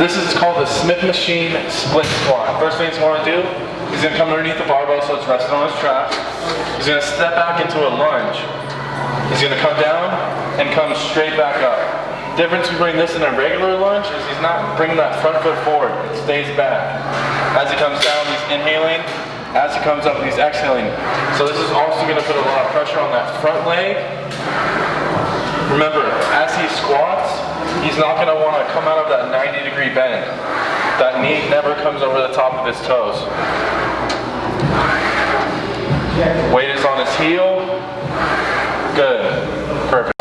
This is called the Smith machine split squat. First thing he's going to do, he's going to come underneath the barbell so it's resting on his trap. He's going to step back into a lunge. He's going to come down and come straight back up. The Difference between this and a regular lunge is he's not bringing that front foot forward. It stays back. As he comes down, he's inhaling. As he comes up, he's exhaling. So this is also going to put a lot of pressure on that front leg. Remember, as he squats, he's not going to want to come out of that 90 degree bend. That knee never comes over the top of his toes. Weight is on his heel. Good. Perfect.